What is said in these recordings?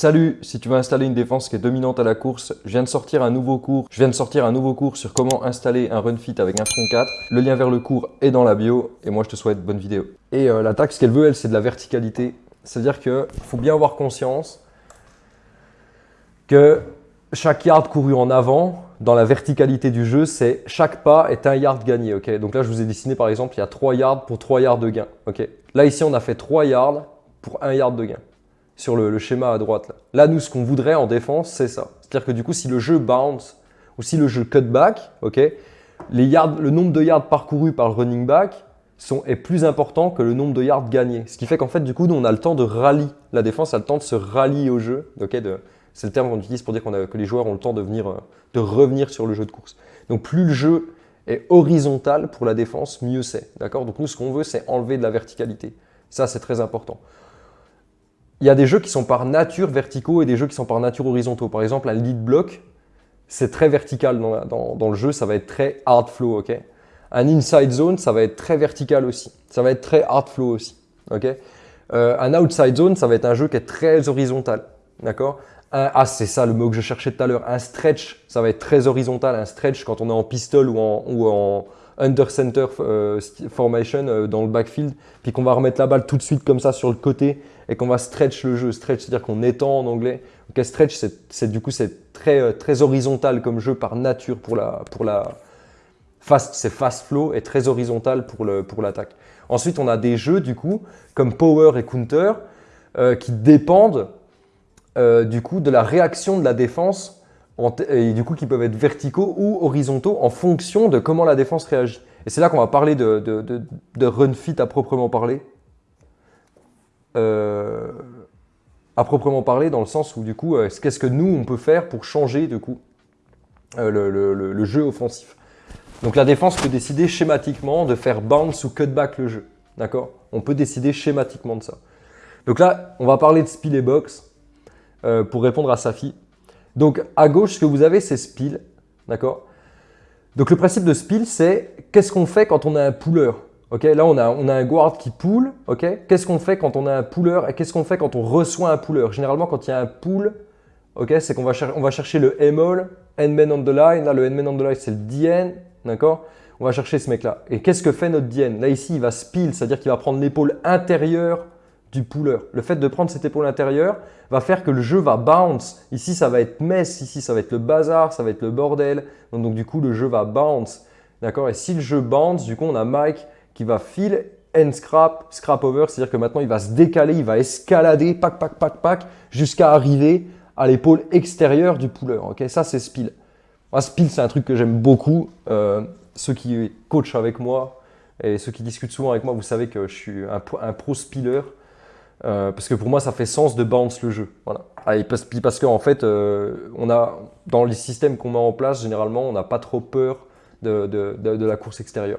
Salut, si tu veux installer une défense qui est dominante à la course, je viens de sortir un nouveau cours. Je viens de sortir un nouveau cours sur comment installer un run fit avec un front 4. Le lien vers le cours est dans la bio et moi je te souhaite bonne vidéo. Et euh, l'attaque, ce qu'elle veut, elle, c'est de la verticalité. C'est-à-dire qu'il faut bien avoir conscience que chaque yard couru en avant, dans la verticalité du jeu, c'est chaque pas est un yard gagné. Donc là, je vous ai dessiné par exemple, il y a 3 yards pour 3 yards de gain. là, ici, on a fait 3 yards pour 1 yard de gain sur le, schéma à droite. Là. nous, ce qu'on voudrait en défense, c'est ça. C'est-à-dire que du coup, si le jeu bounce ou si le jeu cutback, ok, les yards, le nombre de yards parcourus par le running back est plus important que le nombre de yards gagnés. Ce qui fait qu'en fait, du coup, nous, on a le temps de rallier. La défense a le temps de se rallier au jeu. c'est le terme qu'on utilise pour dire que les joueurs ont le temps de, venir, euh, de revenir sur le jeu de course. Donc, plus le jeu est horizontal pour la défense, mieux c'est. Donc, nous, ce qu'on veut, c'est enlever de la verticalité. Ça, c'est très important il y a des jeux qui sont par nature verticaux et des jeux qui sont par nature horizontaux. Par exemple, un lead block, c'est très vertical dans, le jeu, ça va être très hard flow. ok? Un inside zone, ça va être très vertical aussi. Ça va être très hard flow aussi. ok? Euh, un outside zone, ça va être un jeu qui est très horizontal. D'accord? Ah, c'est ça le mot que je cherchais tout à l'heure. Un stretch, ça va être très horizontal. Un stretch, quand on est en pistol ou en, ou en under center euh, formation euh, dans le backfield, puis qu'on va remettre la balle tout de suite comme ça sur le côté et qu'on va stretch le jeu. Stretch, c'est-à-dire qu'on étend en anglais. Ok, stretch, c'est du coup c'est très euh, très horizontal comme jeu par nature pour la pour la fast, c'est fast flow et très horizontal pour le pour l'attaque. Ensuite, on a des jeux du coup comme power et counter qui dépendent du coup de la réaction de la défense et du coup qui peuvent être verticaux ou horizontaux en fonction de comment la défense réagit. Et c'est là qu'on va parler de, run fit à proprement parler. Euh, à proprement parler dans le sens où du coup, euh, qu'est-ce que nous on peut faire pour changer du coup euh, le, jeu offensif? Donc la défense peut décider schématiquement de faire bounce ou cutback le jeu. D'accord? On peut décider schématiquement de ça. Donc là, on va parler de spill et box pour répondre à Safi. Donc à gauche, ce que vous avez, c'est spill. D'accord? Donc le principe de spill, c'est qu'est-ce qu'on fait quand on a un puller Ok, Là, on a, on a un guard qui pull. Ok, Qu'est-ce qu'on fait quand on a un puller et qu'est-ce qu'on fait quand on reçoit un puller Généralement, quand il y a un pull, ok, c'est qu'on va, on va chercher le M-all, end-man on the line. Là, le end-man on the line, c'est le DN. D'accord? On va chercher ce mec-là. Et qu'est-ce que fait notre DN Là, ici, il va spill, c'est-à-dire qu'il va prendre l'épaule intérieure du puller. Le fait de prendre cette épaule intérieure va faire que le jeu va bounce. Ici, ça va être mess, ici, ça va être le bazar, ça va être le bordel. Donc, du coup, le jeu va bounce. D'accord? Et si le jeu bounce, du coup, on a Mike qui va fil and scrap, scrap over, c'est-à-dire que maintenant, il va se décaler, il va escalader, pack, pack, pack, pack, jusqu'à arriver à l'épaule extérieure du puller. Ok? Ça, c'est spill. Moi, spill, c'est un truc que j'aime beaucoup. Euh, ceux qui coachent avec moi et ceux qui discutent souvent avec moi, vous savez que je suis un, un pro spiller. Euh, parce que pour moi, ça fait sens de bounce le jeu. Voilà. Ah, parce, parce qu'en fait, euh, on a, dans les systèmes qu'on met en place, généralement, on n'a pas trop peur de, de, de, la course extérieure.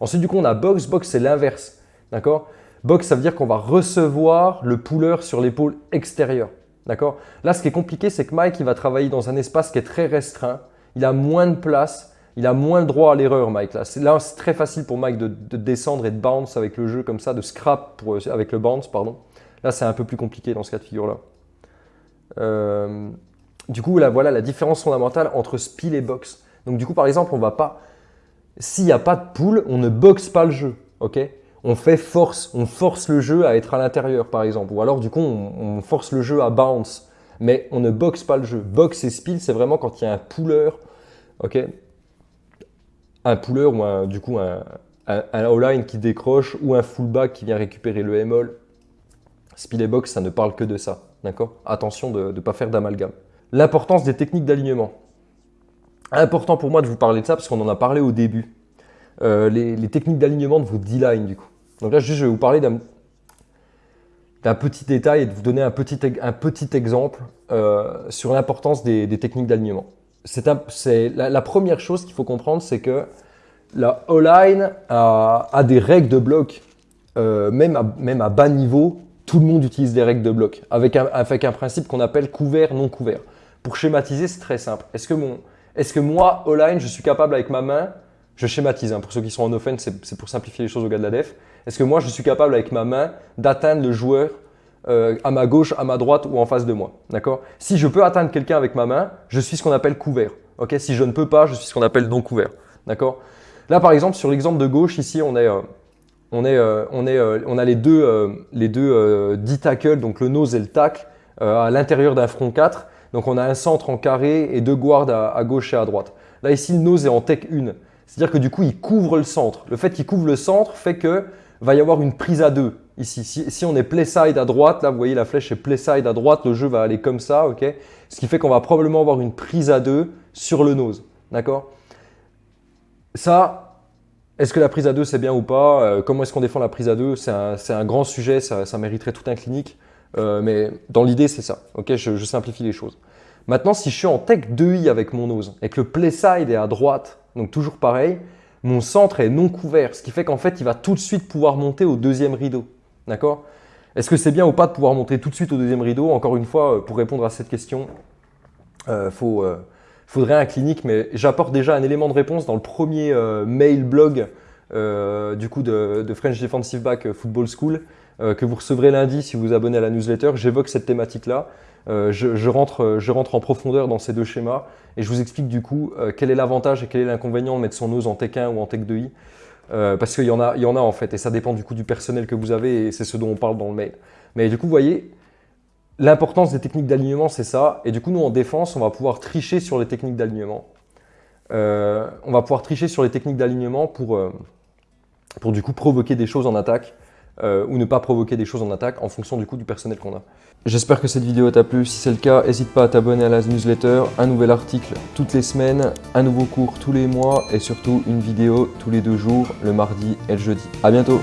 Ensuite, du coup, on a box. Box, c'est l'inverse. D'accord? Box, ça veut dire qu'on va recevoir le puller sur l'épaule extérieure. D'accord? Là, ce qui est compliqué, c'est que Mike, il va travailler dans un espace qui est très restreint. Il a moins de place. Il a moins le droit à l'erreur, Mike. Là, c'est très facile pour Mike de, descendre et de bounce avec le jeu comme ça, de scrap avec le bounce, pardon. Là, c'est un peu plus compliqué dans ce cas de figure-là. Euh, du coup, là, voilà la différence fondamentale entre spill et box. Donc, du coup, par exemple, on va pas. S'il n'y a pas de pool, on ne boxe pas le jeu. ok? On fait force, on force le jeu à être à l'intérieur, par exemple. Ou alors, du coup, on, force le jeu à bounce. Mais on ne boxe pas le jeu. Box et spill, c'est vraiment quand il y a un puller. ok? Un puller ou du coup un, un, un line qui décroche ou un fullback qui vient récupérer le M-all et box, ça ne parle que de ça. D'accord? Attention de ne pas faire d'amalgame. L'importance des techniques d'alignement. Important pour moi de vous parler de ça parce qu'on en a parlé au début. Euh, les, techniques d'alignement de vos D-line du coup. Donc là, juste, je vais vous parler d'un petit détail et de vous donner un petit, un petit exemple euh, sur l'importance des, techniques d'alignement. C'est la, première chose qu'il faut comprendre, c'est que la O-line a, des règles de bloc, euh, même, à, même à bas niveau, tout le monde utilise des règles de bloc avec un, avec un principe qu'on appelle couvert, non couvert. Pour schématiser, c'est très simple. Est-ce que, est que moi, online, je suis capable avec ma main, je schématise, hein, pour ceux qui sont en offense, c'est pour simplifier les choses au gars de la def. Est-ce que moi, je suis capable avec ma main d'atteindre le joueur euh, à ma gauche, à ma droite ou en face de moi. D'accord? Si je peux atteindre quelqu'un avec ma main, je suis ce qu'on appelle couvert. Ok? Si je ne peux pas, je suis ce qu'on appelle non couvert. D'accord? Là, par exemple, sur l'exemple de gauche, ici, on euh, euh, on a les deux, les deux 10 tackles, donc le nose et le tacle, à l'intérieur d'un front 4. Donc, on a un centre en carré et deux guards à, gauche et à droite. Là, ici, le nose est en tech 1. C'est-à-dire que du coup, il couvre le centre. Le fait qu'il couvre le centre fait que va y avoir une prise à deux ici. Si, on est play side à droite, là vous voyez la flèche est play side à droite, le jeu va aller comme ça, ok? Ce qui fait qu'on va probablement avoir une prise à deux sur le nose, d'accord? Ça, est-ce que la prise à deux c'est bien ou pas? Euh, Comment est-ce qu'on défend la prise à deux? C'est un, grand sujet, ça, mériterait tout un clinique, euh, mais dans l'idée c'est ça, ok? Je, simplifie les choses. Maintenant, si je suis en tech 2i avec mon nose et que le play side est à droite, donc toujours pareil, mon centre est non couvert, ce qui fait qu'en fait, il va tout de suite pouvoir monter au deuxième rideau. D'accord? Est-ce que c'est bien ou pas de pouvoir monter tout de suite au deuxième rideau Encore une fois, euh, pour répondre à cette question, euh, euh, faudrait un clinique, mais j'apporte déjà un élément de réponse dans le premier mail blog du coup de, French Defensive Back Football School que vous recevrez lundi si vous vous abonnez à la newsletter. J'évoque cette thématique-là. Je, rentre, je rentre en profondeur dans ces deux schémas et je vous explique du coup quel est l'avantage et quel est l'inconvénient de mettre son nose en Tech 1 ou en Tech 2i. Euh, parce qu'il y, en a, y en a en fait, et ça dépend du coup du personnel que vous avez, et c'est ce dont on parle dans le mail. Mais du coup, vous voyez, l'importance des techniques d'alignement, c'est ça. Et du coup, nous, en défense, on va pouvoir tricher sur les techniques d'alignement. Euh, on va pouvoir tricher sur les techniques d'alignement pour, euh, pour du coup provoquer des choses en attaque euh, ou ne pas provoquer des choses en attaque en fonction du coup du personnel qu'on a. J'espère que cette vidéo t'a plu. Si c'est le cas, n'hésite pas à t'abonner à la newsletter. Un nouvel article toutes les semaines, un nouveau cours tous les mois et surtout une vidéo tous les deux jours, le mardi et le jeudi. A bientôt